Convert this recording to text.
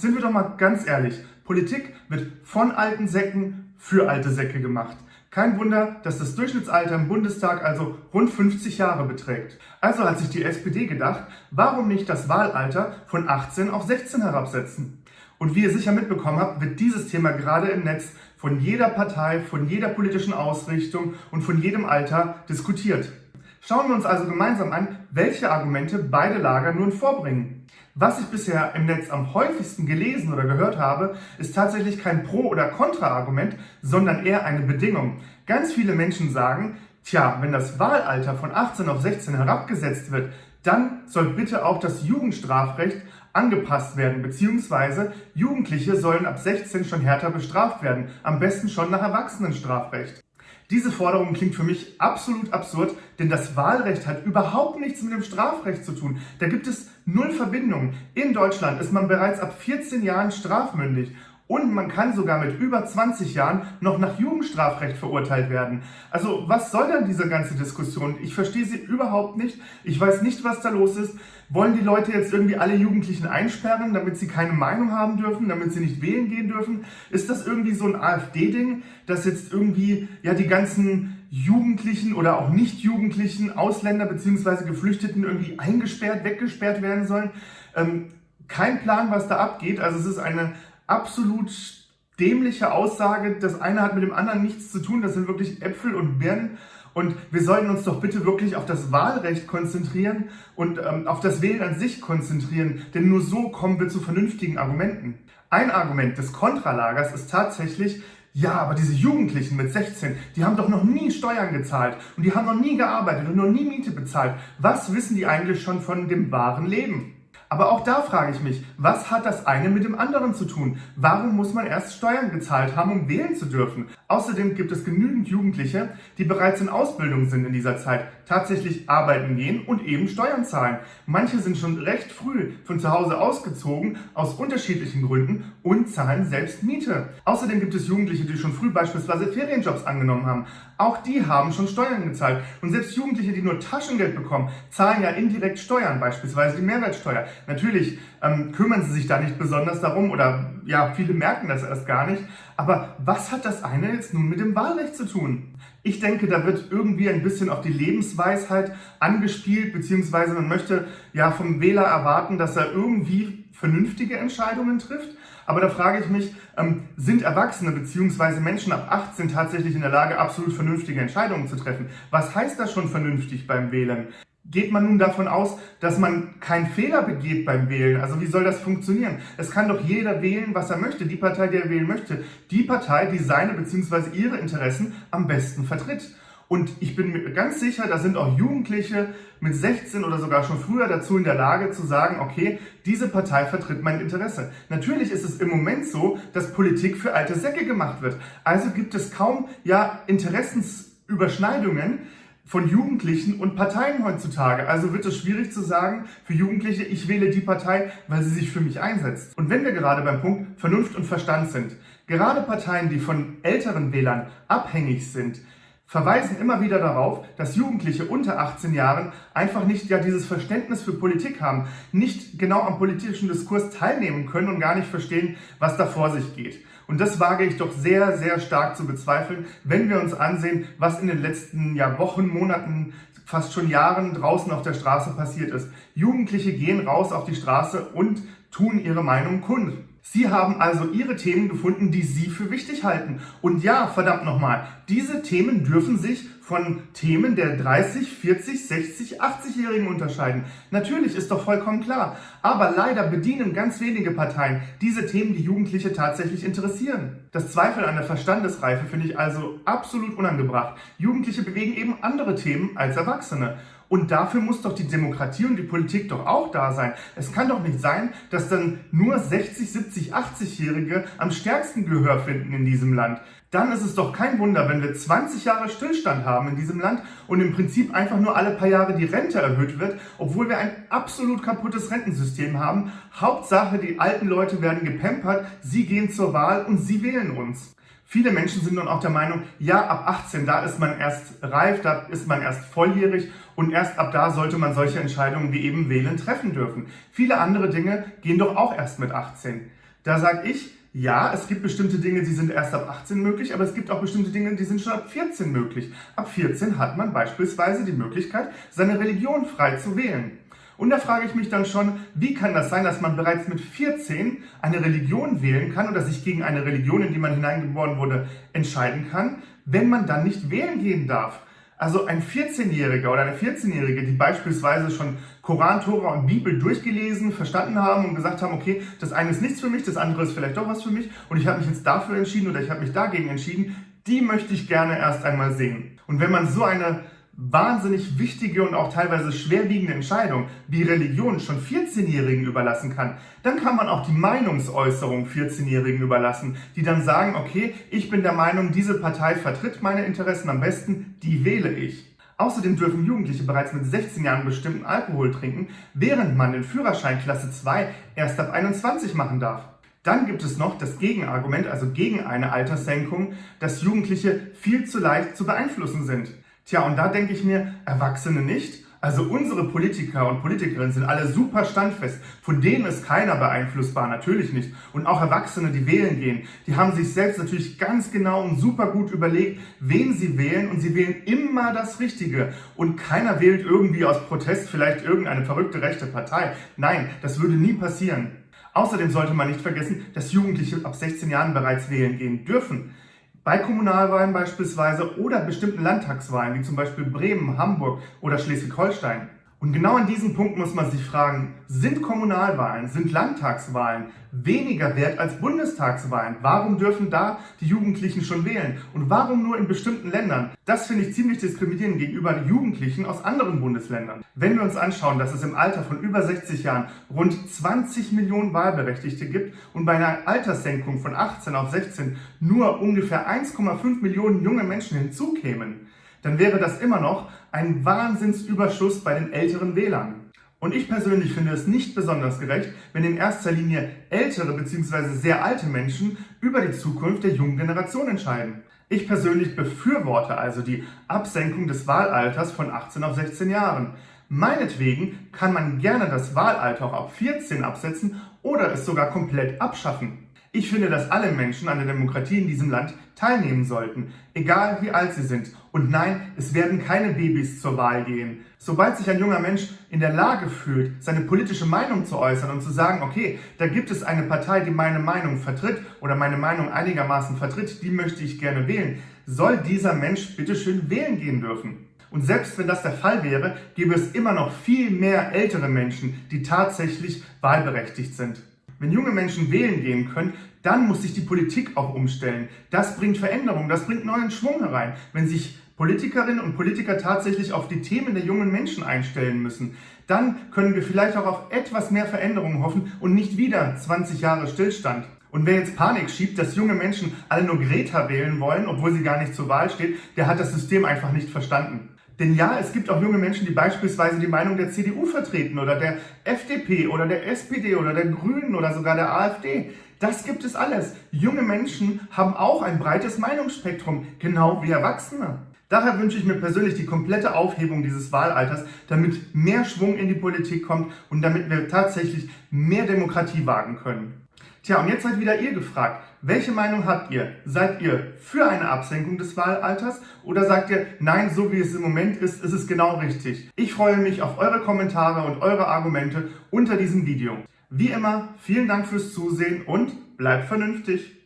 Sind wir doch mal ganz ehrlich, Politik wird von alten Säcken für alte Säcke gemacht. Kein Wunder, dass das Durchschnittsalter im Bundestag also rund 50 Jahre beträgt. Also hat sich die SPD gedacht, warum nicht das Wahlalter von 18 auf 16 herabsetzen? Und wie ihr sicher mitbekommen habt, wird dieses Thema gerade im Netz von jeder Partei, von jeder politischen Ausrichtung und von jedem Alter diskutiert. Schauen wir uns also gemeinsam an, welche Argumente beide Lager nun vorbringen. Was ich bisher im Netz am häufigsten gelesen oder gehört habe, ist tatsächlich kein Pro- oder Kontra-Argument, sondern eher eine Bedingung. Ganz viele Menschen sagen, tja, wenn das Wahlalter von 18 auf 16 herabgesetzt wird, dann soll bitte auch das Jugendstrafrecht angepasst werden, beziehungsweise Jugendliche sollen ab 16 schon härter bestraft werden, am besten schon nach Erwachsenenstrafrecht. Diese Forderung klingt für mich absolut absurd, denn das Wahlrecht hat überhaupt nichts mit dem Strafrecht zu tun. Da gibt es null Verbindung. In Deutschland ist man bereits ab 14 Jahren strafmündig und man kann sogar mit über 20 Jahren noch nach Jugendstrafrecht verurteilt werden. Also was soll dann diese ganze Diskussion? Ich verstehe sie überhaupt nicht. Ich weiß nicht, was da los ist. Wollen die Leute jetzt irgendwie alle Jugendlichen einsperren, damit sie keine Meinung haben dürfen, damit sie nicht wählen gehen dürfen? Ist das irgendwie so ein AfD-Ding, dass jetzt irgendwie ja die ganzen Jugendlichen oder auch nicht-Jugendlichen Ausländer bzw. Geflüchteten irgendwie eingesperrt, weggesperrt werden sollen? Ähm, kein Plan, was da abgeht. Also es ist eine absolut dämliche Aussage. Das eine hat mit dem anderen nichts zu tun. Das sind wirklich Äpfel und Birnen. Und wir sollten uns doch bitte wirklich auf das Wahlrecht konzentrieren und ähm, auf das Wählen an sich konzentrieren, denn nur so kommen wir zu vernünftigen Argumenten. Ein Argument des Kontralagers ist tatsächlich, ja, aber diese Jugendlichen mit 16, die haben doch noch nie Steuern gezahlt und die haben noch nie gearbeitet und noch nie Miete bezahlt. Was wissen die eigentlich schon von dem wahren Leben? Aber auch da frage ich mich, was hat das eine mit dem anderen zu tun? Warum muss man erst Steuern gezahlt haben, um wählen zu dürfen? Außerdem gibt es genügend Jugendliche, die bereits in Ausbildung sind in dieser Zeit, tatsächlich arbeiten gehen und eben Steuern zahlen. Manche sind schon recht früh von zu Hause ausgezogen, aus unterschiedlichen Gründen und zahlen selbst Miete. Außerdem gibt es Jugendliche, die schon früh beispielsweise Ferienjobs angenommen haben. Auch die haben schon Steuern gezahlt. Und selbst Jugendliche, die nur Taschengeld bekommen, zahlen ja indirekt Steuern, beispielsweise die Mehrwertsteuer. Natürlich ähm, kümmern sie sich da nicht besonders darum oder ja, viele merken das erst gar nicht. Aber was hat das eine jetzt nun mit dem Wahlrecht zu tun? Ich denke, da wird irgendwie ein bisschen auf die Lebensweisheit angespielt, beziehungsweise man möchte ja vom Wähler erwarten, dass er irgendwie vernünftige Entscheidungen trifft. Aber da frage ich mich, ähm, sind Erwachsene bzw. Menschen ab 18 tatsächlich in der Lage, absolut vernünftige Entscheidungen zu treffen? Was heißt das schon vernünftig beim Wählen? Geht man nun davon aus, dass man keinen Fehler begeht beim Wählen? Also wie soll das funktionieren? Es kann doch jeder wählen, was er möchte, die Partei, die er wählen möchte. Die Partei, die seine bzw. ihre Interessen am besten vertritt. Und ich bin mir ganz sicher, da sind auch Jugendliche mit 16 oder sogar schon früher dazu in der Lage zu sagen, okay, diese Partei vertritt mein Interesse. Natürlich ist es im Moment so, dass Politik für alte Säcke gemacht wird. Also gibt es kaum ja Interessensüberschneidungen von Jugendlichen und Parteien heutzutage. Also wird es schwierig zu sagen für Jugendliche, ich wähle die Partei, weil sie sich für mich einsetzt. Und wenn wir gerade beim Punkt Vernunft und Verstand sind, gerade Parteien, die von älteren Wählern abhängig sind, verweisen immer wieder darauf, dass Jugendliche unter 18 Jahren einfach nicht ja dieses Verständnis für Politik haben, nicht genau am politischen Diskurs teilnehmen können und gar nicht verstehen, was da vor sich geht. Und das wage ich doch sehr, sehr stark zu bezweifeln, wenn wir uns ansehen, was in den letzten ja, Wochen, Monaten, fast schon Jahren draußen auf der Straße passiert ist. Jugendliche gehen raus auf die Straße und tun ihre Meinung kund. Sie haben also Ihre Themen gefunden, die Sie für wichtig halten. Und ja, verdammt nochmal, diese Themen dürfen sich von Themen der 30, 40, 60, 80-Jährigen unterscheiden. Natürlich, ist doch vollkommen klar. Aber leider bedienen ganz wenige Parteien diese Themen, die Jugendliche tatsächlich interessieren. Das Zweifel an der Verstandesreife finde ich also absolut unangebracht. Jugendliche bewegen eben andere Themen als Erwachsene. Und dafür muss doch die Demokratie und die Politik doch auch da sein. Es kann doch nicht sein, dass dann nur 60, 70, 80-Jährige am stärksten Gehör finden in diesem Land. Dann ist es doch kein Wunder, wenn wir 20 Jahre Stillstand haben in diesem Land und im Prinzip einfach nur alle paar Jahre die Rente erhöht wird, obwohl wir ein absolut kaputtes Rentensystem haben. Hauptsache, die alten Leute werden gepampert, sie gehen zur Wahl und sie wählen uns. Viele Menschen sind nun auch der Meinung, ja, ab 18, da ist man erst reif, da ist man erst volljährig und erst ab da sollte man solche Entscheidungen wie eben wählen treffen dürfen. Viele andere Dinge gehen doch auch erst mit 18. Da sage ich, ja, es gibt bestimmte Dinge, die sind erst ab 18 möglich, aber es gibt auch bestimmte Dinge, die sind schon ab 14 möglich. Ab 14 hat man beispielsweise die Möglichkeit, seine Religion frei zu wählen. Und da frage ich mich dann schon, wie kann das sein, dass man bereits mit 14 eine Religion wählen kann oder sich gegen eine Religion, in die man hineingeboren wurde, entscheiden kann, wenn man dann nicht wählen gehen darf? Also ein 14-Jähriger oder eine 14-Jährige, die beispielsweise schon Koran, Tora und Bibel durchgelesen, verstanden haben und gesagt haben, okay, das eine ist nichts für mich, das andere ist vielleicht doch was für mich und ich habe mich jetzt dafür entschieden oder ich habe mich dagegen entschieden, die möchte ich gerne erst einmal sehen. Und wenn man so eine wahnsinnig wichtige und auch teilweise schwerwiegende Entscheidung wie Religion schon 14-Jährigen überlassen kann, dann kann man auch die Meinungsäußerung 14-Jährigen überlassen, die dann sagen, okay, ich bin der Meinung, diese Partei vertritt meine Interessen am besten, die wähle ich. Außerdem dürfen Jugendliche bereits mit 16 Jahren bestimmten Alkohol trinken, während man den Führerschein Klasse 2 erst ab 21 machen darf. Dann gibt es noch das Gegenargument, also gegen eine Alterssenkung, dass Jugendliche viel zu leicht zu beeinflussen sind. Tja, und da denke ich mir, Erwachsene nicht. Also unsere Politiker und Politikerinnen sind alle super standfest. Von denen ist keiner beeinflussbar, natürlich nicht. Und auch Erwachsene, die wählen gehen, die haben sich selbst natürlich ganz genau und super gut überlegt, wen sie wählen. Und sie wählen immer das Richtige. Und keiner wählt irgendwie aus Protest vielleicht irgendeine verrückte rechte Partei. Nein, das würde nie passieren. Außerdem sollte man nicht vergessen, dass Jugendliche ab 16 Jahren bereits wählen gehen dürfen. Bei Kommunalwahlen beispielsweise oder bestimmten Landtagswahlen, wie zum Beispiel Bremen, Hamburg oder Schleswig-Holstein. Und genau an diesem Punkt muss man sich fragen, sind Kommunalwahlen, sind Landtagswahlen weniger wert als Bundestagswahlen? Warum dürfen da die Jugendlichen schon wählen? Und warum nur in bestimmten Ländern? Das finde ich ziemlich diskriminierend gegenüber Jugendlichen aus anderen Bundesländern. Wenn wir uns anschauen, dass es im Alter von über 60 Jahren rund 20 Millionen Wahlberechtigte gibt und bei einer Alterssenkung von 18 auf 16 nur ungefähr 1,5 Millionen junge Menschen hinzukämen, dann wäre das immer noch ein Wahnsinnsüberschuss bei den älteren Wählern. Und ich persönlich finde es nicht besonders gerecht, wenn in erster Linie ältere bzw. sehr alte Menschen über die Zukunft der jungen Generation entscheiden. Ich persönlich befürworte also die Absenkung des Wahlalters von 18 auf 16 Jahren. Meinetwegen kann man gerne das Wahlalter auch ab 14 absetzen oder es sogar komplett abschaffen. Ich finde, dass alle Menschen an der Demokratie in diesem Land teilnehmen sollten, egal wie alt sie sind. Und nein, es werden keine Babys zur Wahl gehen. Sobald sich ein junger Mensch in der Lage fühlt, seine politische Meinung zu äußern und zu sagen, okay, da gibt es eine Partei, die meine Meinung vertritt oder meine Meinung einigermaßen vertritt, die möchte ich gerne wählen, soll dieser Mensch bitteschön wählen gehen dürfen. Und selbst wenn das der Fall wäre, gäbe es immer noch viel mehr ältere Menschen, die tatsächlich wahlberechtigt sind. Wenn junge Menschen wählen gehen können, dann muss sich die Politik auch umstellen. Das bringt Veränderung, das bringt neuen Schwung herein. Wenn sich Politikerinnen und Politiker tatsächlich auf die Themen der jungen Menschen einstellen müssen, dann können wir vielleicht auch auf etwas mehr Veränderungen hoffen und nicht wieder 20 Jahre Stillstand. Und wer jetzt Panik schiebt, dass junge Menschen alle nur Greta wählen wollen, obwohl sie gar nicht zur Wahl steht, der hat das System einfach nicht verstanden. Denn ja, es gibt auch junge Menschen, die beispielsweise die Meinung der CDU vertreten oder der FDP oder der SPD oder der Grünen oder sogar der AfD. Das gibt es alles. Junge Menschen haben auch ein breites Meinungsspektrum, genau wie Erwachsene. Daher wünsche ich mir persönlich die komplette Aufhebung dieses Wahlalters, damit mehr Schwung in die Politik kommt und damit wir tatsächlich mehr Demokratie wagen können. Tja, und jetzt seid wieder ihr gefragt. Welche Meinung habt ihr? Seid ihr für eine Absenkung des Wahlalters oder sagt ihr, nein, so wie es im Moment ist, ist es genau richtig? Ich freue mich auf eure Kommentare und eure Argumente unter diesem Video. Wie immer, vielen Dank fürs Zusehen und bleibt vernünftig.